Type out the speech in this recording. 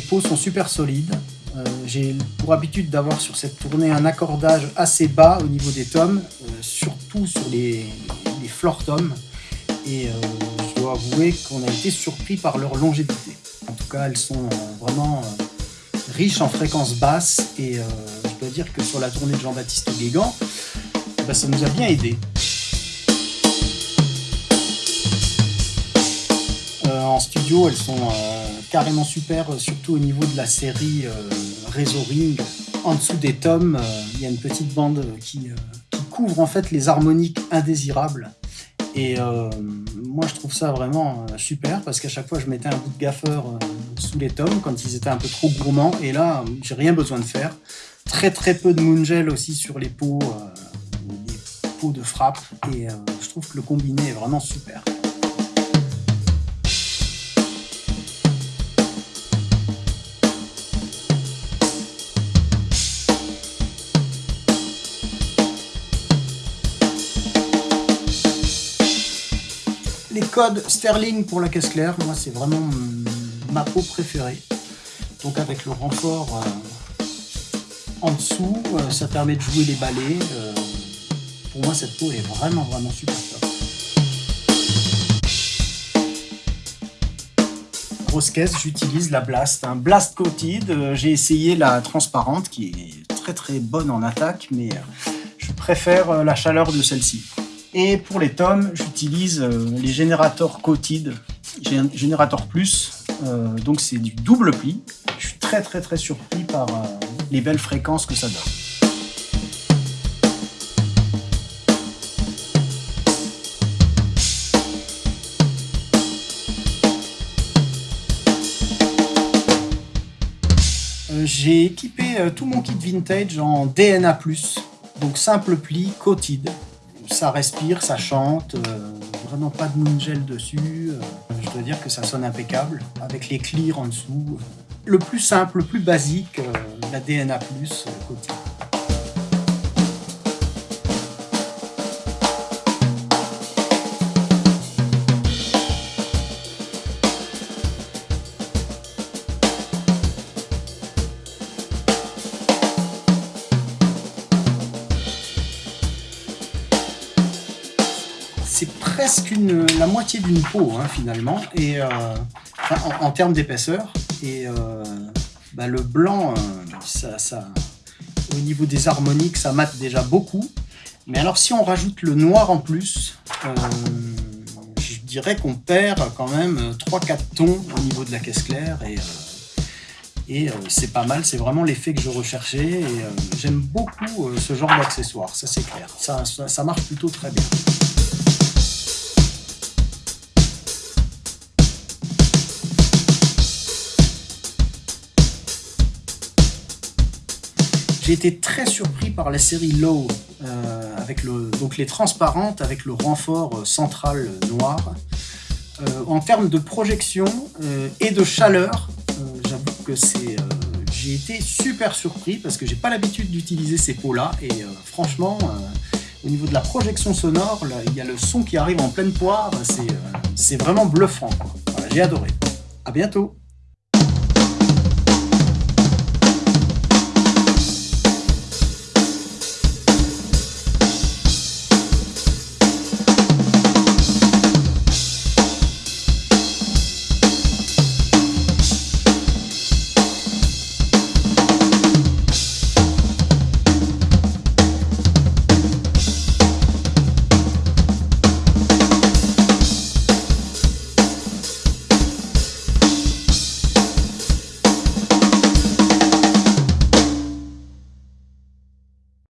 pots sont super solides. Euh, j'ai pour habitude d'avoir sur cette tournée un accordage assez bas au niveau des tomes, euh, surtout sur les, les floor tomes. Et je dois avouer qu'on a été surpris par leur longévité. En tout cas, elles sont vraiment riches en fréquences basses et je dois dire que sur la tournée de Jean-Baptiste Guégan, eh ben, ça nous a bien aidé. en studio, elles sont euh, carrément super, surtout au niveau de la série euh, Réseau Ring. En dessous des tomes, euh, il y a une petite bande qui, couvre en fait les harmoniques indésirables. Et moi, je trouve ça vraiment super parce qu'à chaque fois, je mettais un bout de gaffeur sous les tomes quand ils étaient un peu trop gourmands. Et là, j'ai rien besoin de faire. Très très peu de moongel aussi sur les pots, les pots de frappe. Et je trouve que le combiné est vraiment super. Les codes Sterling pour la caisse claire, moi c'est vraiment ma peau préférée. Donc avec le renfort euh, en dessous, euh, ça permet de jouer les balais. Euh, pour moi cette peau est vraiment vraiment super top. Grosse caisse, j'utilise la Blast, un Blast Coated. J'ai essayé la transparente qui est très très bonne en attaque, mais je préfère la chaleur de celle-ci. Et pour les tomes, j'utilise euh, les générateurs Coated, générateur plus, euh, donc c'est du double pli. Je suis très très très surpris par euh, les belles fréquences que ça donne. J'ai équipé tout mon kit vintage en DNA+, donc simple pli, coated ça respire, ça chante, euh, vraiment pas de moongel dessus. Euh, je dois dire que ça sonne impeccable, avec les clears en dessous. Le plus simple, le plus basique, euh, la DNA+, côté. Presque la moitié d'une peau hein, finalement, et euh, en, termes d'épaisseur. Et euh, bah, le blanc, euh, ça, au niveau des harmoniques, ça mate déjà beaucoup. Mais alors si on rajoute le noir en plus, je dirais qu'on perd quand même 3-4 tons au niveau de la caisse claire. Et, et c'est pas mal, c'est vraiment l'effet que je recherchais. Et j'aime beaucoup ce genre d'accessoire, ça c'est clair. Ça, ça marche plutôt très bien. J'ai été très surpris par la série Low, euh, avec le, donc les transparentes avec le renfort euh, central noir. Euh, en termes de projection et de chaleur, j'avoue que c'est, j'ai été super surpris parce que j'ai pas l'habitude d'utiliser ces pots-là et franchement, au niveau de la projection sonore, il y a le son qui arrive en pleine poire, c'est vraiment bluffant. j'ai adoré. À bientôt